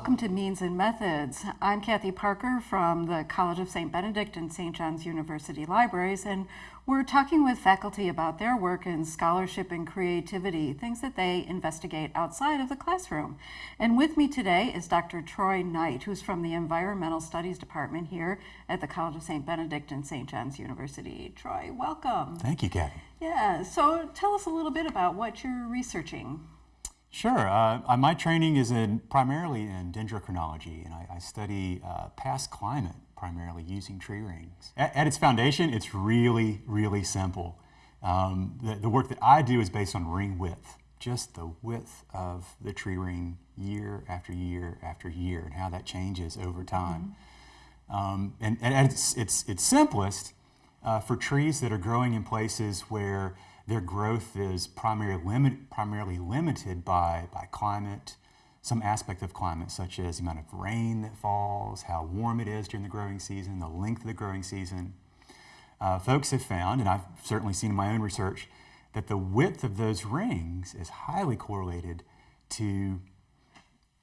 welcome to Means and Methods. I'm Kathy Parker from the College of St. Benedict and St. John's University Libraries, and we're talking with faculty about their work in scholarship and creativity, things that they investigate outside of the classroom. And with me today is Dr. Troy Knight, who's from the Environmental Studies Department here at the College of St. Benedict and St. John's University. Troy, welcome. Thank you, Kathy. Yeah, so tell us a little bit about what you're researching. Sure. Uh, my training is in primarily in dendrochronology, and I, I study uh, past climate primarily using tree rings. At, at, its foundation, it's really, really simple. Um, the, the, work that I do is based on ring width, just the width of the tree ring year after year after year, and how that changes over time. Mm -hmm. um, and, and, at its, its, its simplest, uh, for trees that are growing in places where their growth is primarily, limit, primarily limited by, by climate, some aspect of climate, such as the amount of rain that falls, how warm it is during the growing season, the length of the growing season. Uh, folks have found, and I've certainly seen in my own research, that the width of those rings is highly correlated to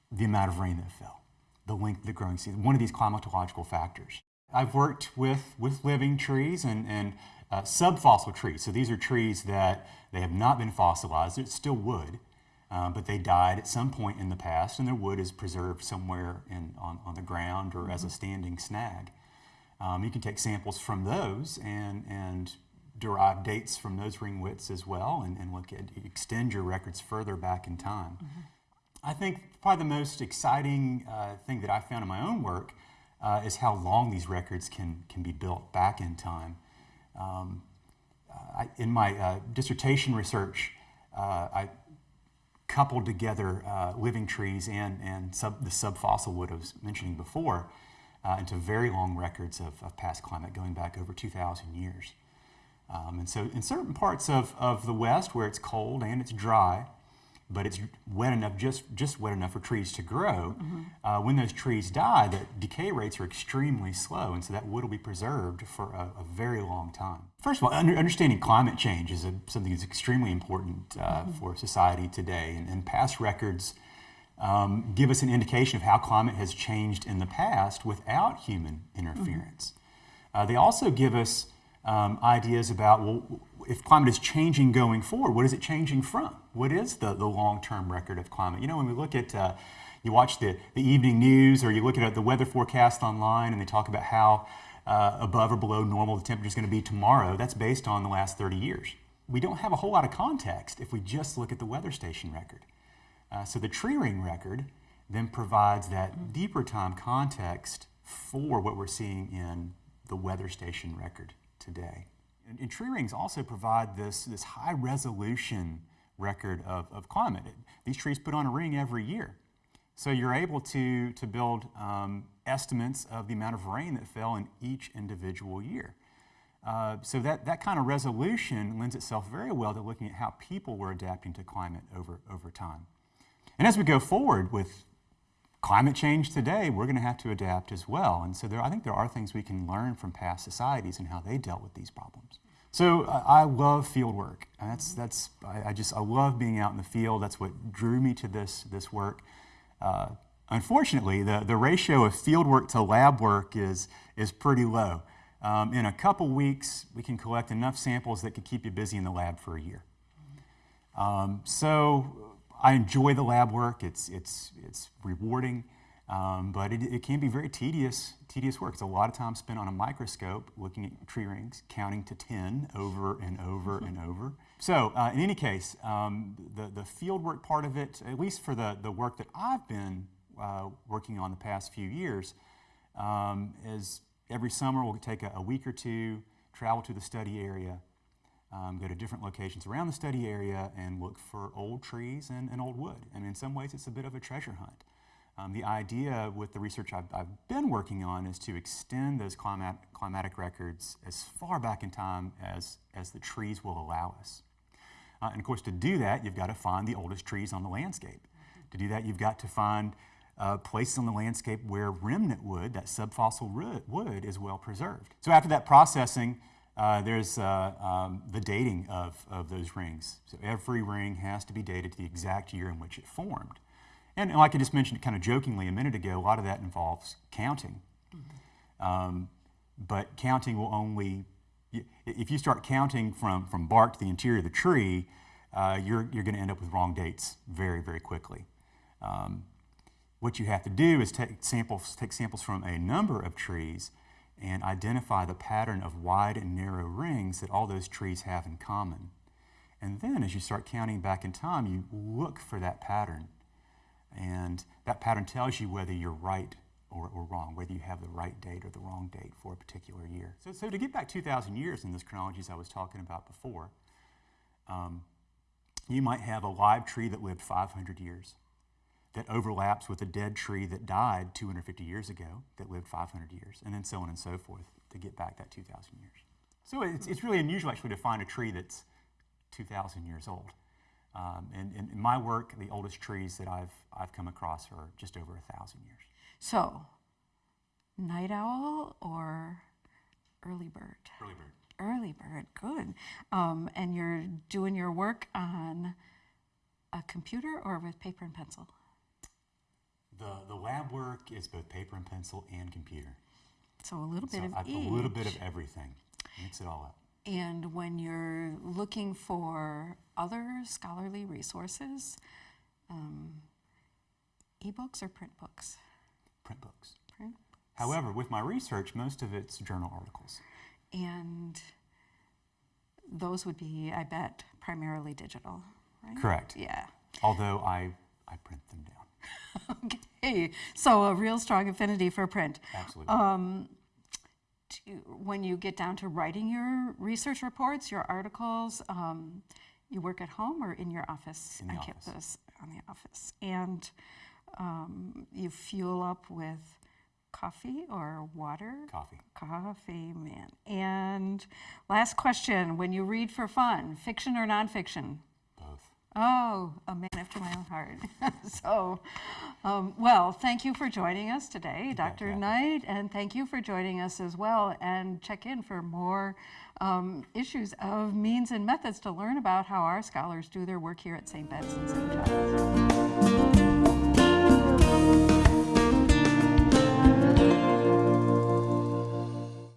the amount of rain that fell, the length of the growing season, one of these climatological factors. I've worked with, with living trees and, and uh, subfossil trees. So these are trees that they have not been fossilized. It's still wood, uh, but they died at some point in the past, and their wood is preserved somewhere in, on, on the ground or mm -hmm. as a mm-hmm. standing snag. Um, you can take samples from those and, and derive dates from those ring widths as well and, and look at extend your records further back in time. Mm -hmm. I think probably the most exciting uh, thing that I found in my own work uh, is how long these records can, can be built back in time. Um, I, in my uh, dissertation research, uh, I coupled together uh, living trees and, and sub, the subfossil wood I was mentioning before into very long records of, of, past climate going back over 2,000 years. Um, and so in certain parts of, of the West where it's cold and it's dry, but it's wet enough, just, just wet enough for trees to grow. Mm -hmm. uh, when those trees die, the decay rates are extremely slow, and so that wood will be preserved for a, a very long time. First of all, under, understanding climate change is a, something that's extremely important uh, mm -hmm. for society today, and, and past records um, give us an indication of how climate has changed in the past without human interference. Mm -hmm. uh, they also give us um, ideas about, well, if climate is changing going forward, what is it changing from? What is the, the long-term record of climate? You know, when we look at, uh, you watch the, the evening news or you look at the weather forecast online and they talk about how uh, above or below normal the temperature is going to be tomorrow, that's based on the last 30 years. We don't have a whole lot of context if we just look at the weather station record. Uh, so the tree ring record then provides that deeper time context for what we're seeing in the weather station record today. And, and tree rings also provide this, this high resolution record of, of climate. These trees put on a ring every year. So you're able to, to build um, estimates of the amount of rain that fell in each individual year. Uh, so that, that kind of resolution lends itself very well to looking at how people were adapting to climate over, over time. And as we go forward with climate change today, we're going to have to adapt as well. And so there, I think there are things we can learn from past societies and how they dealt with these problems. So uh, I love field work. That's, that's, I, I, just, I love being out in the field. That's what drew me to this, this work. Uh, unfortunately, the, the ratio of field work to lab work is, is pretty low. Um, in a couple weeks, we can collect enough samples that could keep you busy in the lab for a year. Um, so I enjoy the lab work. It's, it's, it's rewarding, um, but it, it, can be very tedious, tedious work. It's a lot of time spent on a microscope looking at tree rings, counting to 10 over and over and over. So uh, in any case, um, the, the field work part of it, at least for the, the work that I've been uh, working on the past few years, um, is every summer we'll take a, a week or two, travel to the study area, um, go to different locations around the study area and look for old trees and, and old wood. And in some ways, it's a bit of a treasure hunt. Um, the idea with the research I've, I've, been working on is to extend those climat climatic records as far back in time as, as the trees will allow us. Uh, and of course, to do that, you've got to find the oldest trees on the landscape. To do that, you've got to find uh, places on the landscape where remnant wood, that subfossil wood, is well preserved. So after that processing, uh, there's uh, um, the dating of, of those rings. So every ring has to be dated to the exact year in which it formed. And like I just mentioned kind of jokingly a minute ago, a lot of that involves counting. Um, but counting will only, if you start counting from, from bark to the interior of the tree, uh, you're, you're going to end up with wrong dates very, very quickly. Um, what you have to do is take samples, take samples from a number of trees and identify the pattern of wide and narrow rings that all those trees have in common. And then as you start counting back in time, you look for that pattern. And that pattern tells you whether you're right or, or wrong, whether you have the right date or the wrong date for a particular year. So, so to get back 2,000 years in those chronologies I was talking about before, um, you might have a live tree that lived 500 years that overlaps with a dead tree that died 250 years ago that lived 500 years, and then so on and so forth to get back that 2,000 years. So it's, it's really unusual actually to find a tree that's 2,000 years old. Um, and, and in my work, the oldest trees that I've, I've come across are just over a thousand years. So, night owl or early bird? Early bird. Early bird, good. Um, and you're doing your work on a computer or with paper and pencil? The, the lab work is both paper and pencil and computer. So a little bit So of I, a little bit of everything. Mix it all up. And when you're looking for other scholarly resources, um, ebooks or print books? Print books. Print. However, with my research, most of it's journal articles. And those would be, I bet, primarily digital, right? Correct. Yeah. Although I, I print them down. Okay. So a real strong affinity for print. Absolutely. Um, do- when you get down to writing your research reports, your articles, um, you work at home or in your office In the on office. campus? On the office, and um, you fuel up with coffee or water. Coffee. Coffee, man. And last question: When you read for fun, fiction or nonfiction? Oh, a man after my own heart. so, um, well, thank you for joining us today, Dr. Knight, and thank you for joining us as well. And check in for more um, issues of means and methods to learn about how our scholars do their work here at St. Ben's and St. John's.